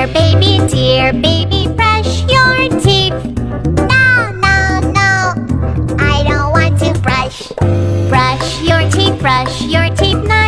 Dear baby, dear baby, brush your teeth. No, no, no, I don't want to brush. Brush your teeth, brush your teeth. Now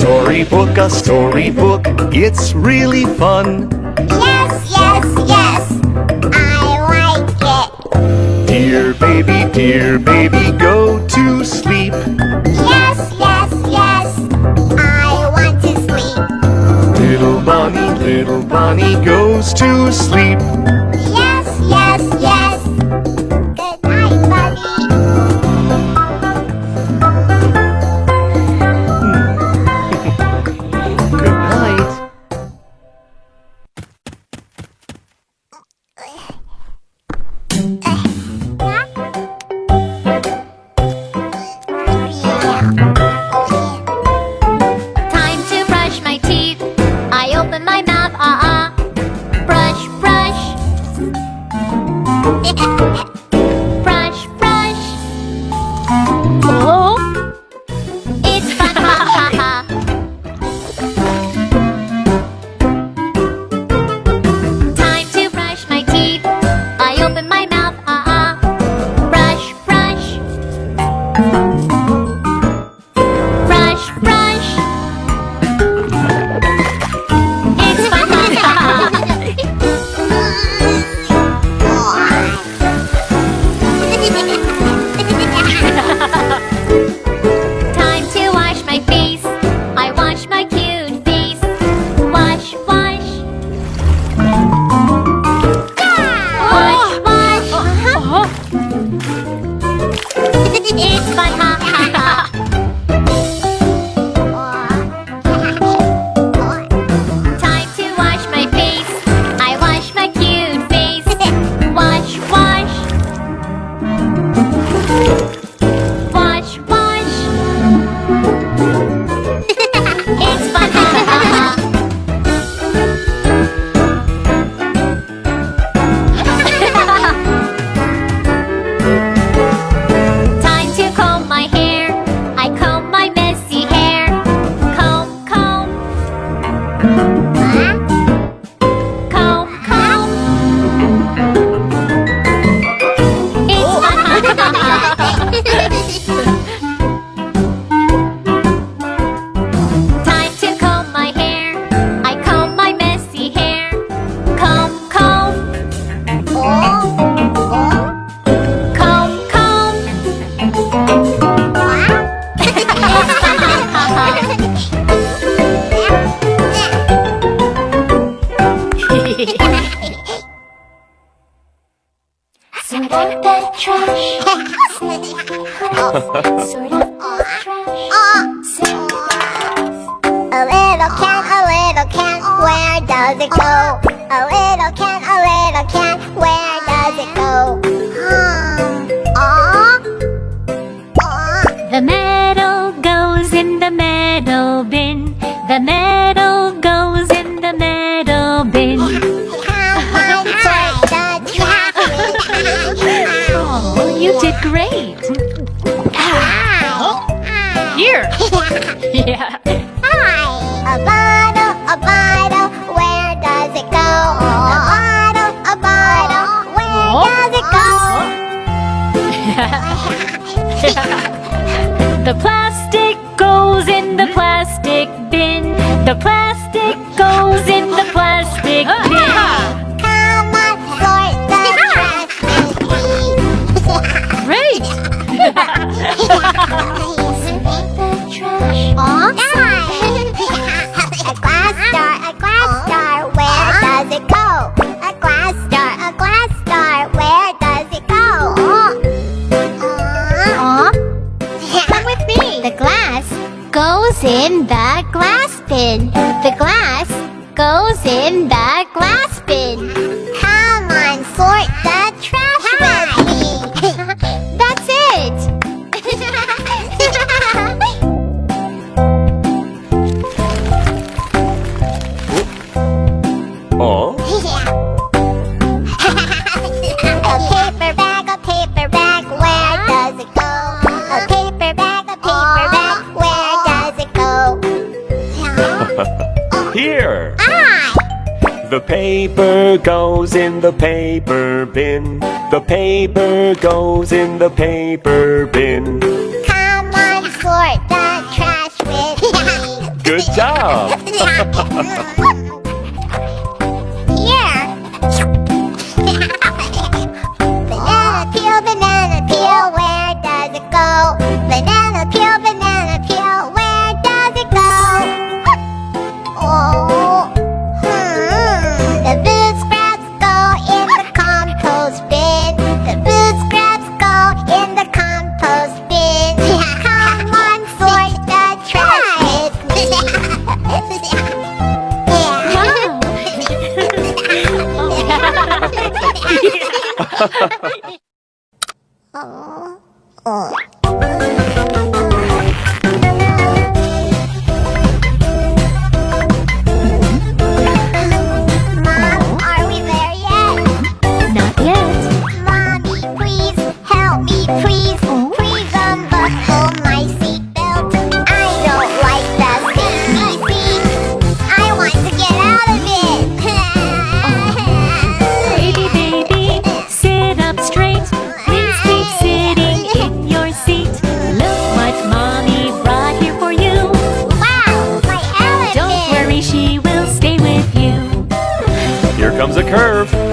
storybook, a storybook. It's really fun. Yes, yes, yes. I like it. Dear baby, dear baby, go to sleep. Yes, yes, yes. I want to sleep. Little bunny, little bunny goes to sleep. A little can, a little can, where does it go? A little can. beer! yeah. Hi! A bottle, a bottle, where does it go? A bottle, a bottle, where oh. does it go? The plastic goes in the plastic bin. The plastic goes in in the glass bin. The glass goes in the The paper goes in the paper bin. The paper goes in the paper bin. Come on, sort the trash with me. Good job! 어, 어. comes a curve.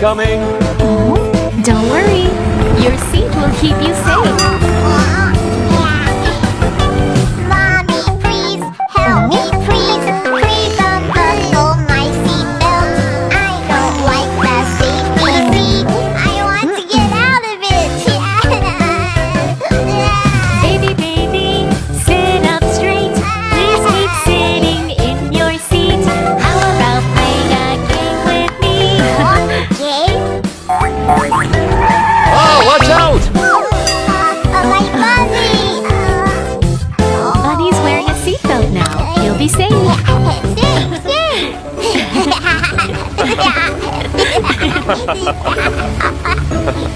coming. Don't worry, your seat will keep you safe. Oh, watch out! Oh, wearing a seatbelt now. He'll be safe. safe, safe.